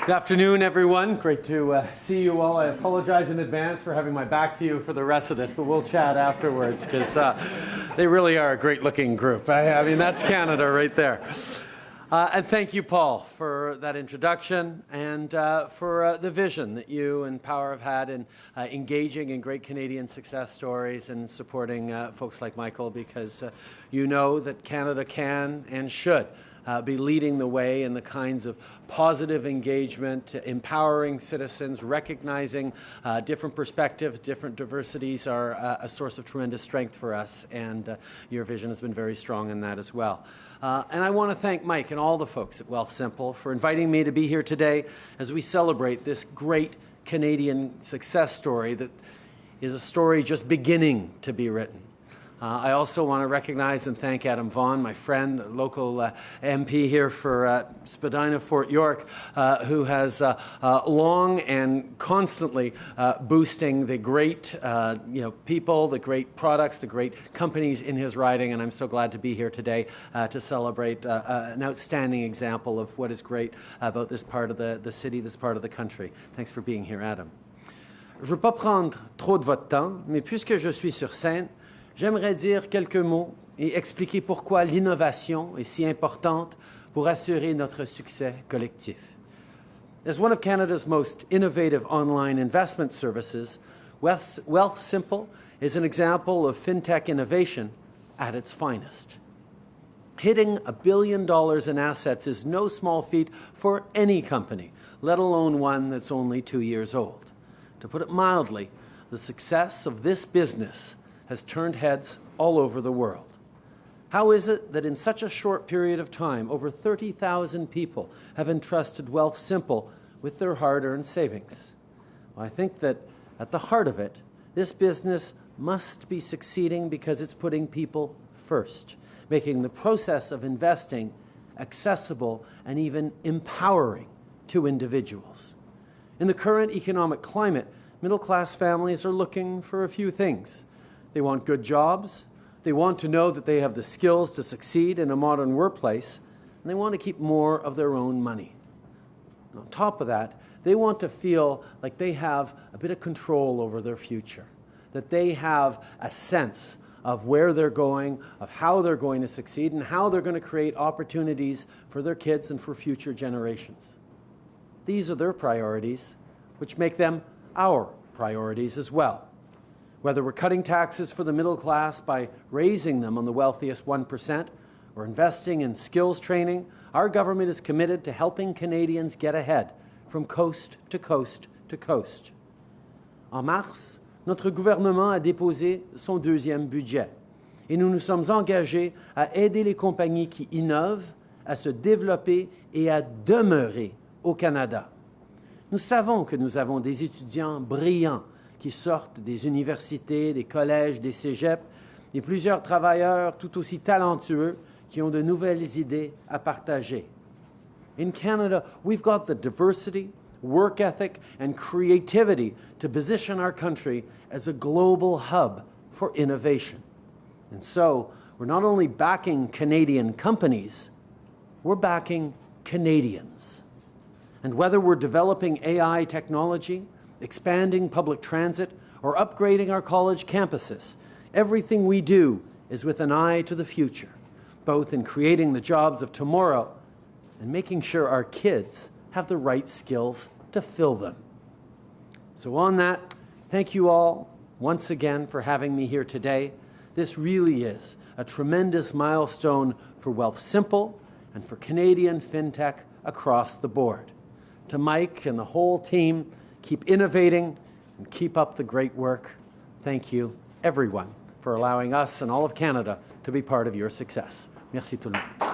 Good afternoon, everyone. Great to uh, see you all. I apologize in advance for having my back to you for the rest of this, but we'll chat afterwards because uh, they really are a great looking group. I, I mean, that's Canada right there. Uh, and thank you, Paul, for that introduction and uh, for uh, the vision that you and Power have had in uh, engaging in great Canadian success stories and supporting folks like Michael because you know that Canada can and should uh, be leading the way in the kinds of positive engagement, empowering citizens, recognizing uh, different perspectives, different diversities are uh, a source of tremendous strength for us, and uh, your vision has been very strong in that as well. Uh, and I want to thank Mike and all the folks at Wealthsimple for inviting me to be here today as we celebrate this great Canadian success story that is a story just beginning to be written. Uh, I also want to recognize and thank Adam Vaughan, my friend, local uh, MP here for uh, Spadina Fort York, uh, who has uh, uh, long and constantly boosting the great you know, people, the great products, the great companies in his riding. And I'm so glad to be here today to celebrate an outstanding example of what is great about this part of the, the city, this part of the country. Thanks for being here, Adam. Je ne veux pas prendre trop de votre temps, mais puisque je suis sur scène, J'aimerais dire quelques mots et expliquer pourquoi l'innovation est si importante pour assurer notre succès collectif. As one of Canada's most innovative online investment services, Wealthsimple is an example of fintech innovation at its finest. Hitting a billion dollars in assets is no small feat for any company, let alone one that's only two years old. To put it mildly, the success of this business has turned heads all over the world. How is it that in such a short period of time, over 30,000 people have entrusted Wealthsimple with their hard-earned savings? Well, I think that at the heart of it, this business must be succeeding because it's putting people first, making the process of investing accessible and even empowering to individuals. In the current economic climate, middle-class families are looking for a few things they want good jobs. They want to know that they have the skills to succeed in a modern workplace. And they want to keep more of their own money. And on top of that, they want to feel like they have a bit of control over their future, that they have a sense of where they're going, of how they're going to succeed, and how they're going to create opportunities for their kids and for future generations. These are their priorities, which make them our priorities as well. Whether we're cutting taxes for the middle class by raising them on the wealthiest 1% or investing in skills training, our government is committed to helping Canadians get ahead from coast to coast to coast. En mars, notre gouvernement a déposé son deuxième budget et nous nous sommes engagés à aider les compagnies qui innovent à se développer et à demeurer au Canada. Nous savons que nous avons des étudiants brillants qui sortent des universités, des collèges, des cégeps, et plusieurs travailleurs tout aussi talentueux qui ont de nouvelles idées à partager. In Canada, we've got the diversity, work ethic, and creativity to position our country as a global hub for innovation. And so, we're not only backing Canadian companies, we're backing Canadians. And whether we're developing AI technology, expanding public transit, or upgrading our college campuses. Everything we do is with an eye to the future, both in creating the jobs of tomorrow and making sure our kids have the right skills to fill them. So on that, thank you all once again for having me here today. This really is a tremendous milestone for Wealthsimple and for Canadian FinTech across the board. To Mike and the whole team, Keep innovating and keep up the great work. Thank you, everyone, for allowing us and all of Canada to be part of your success. Merci tout le monde.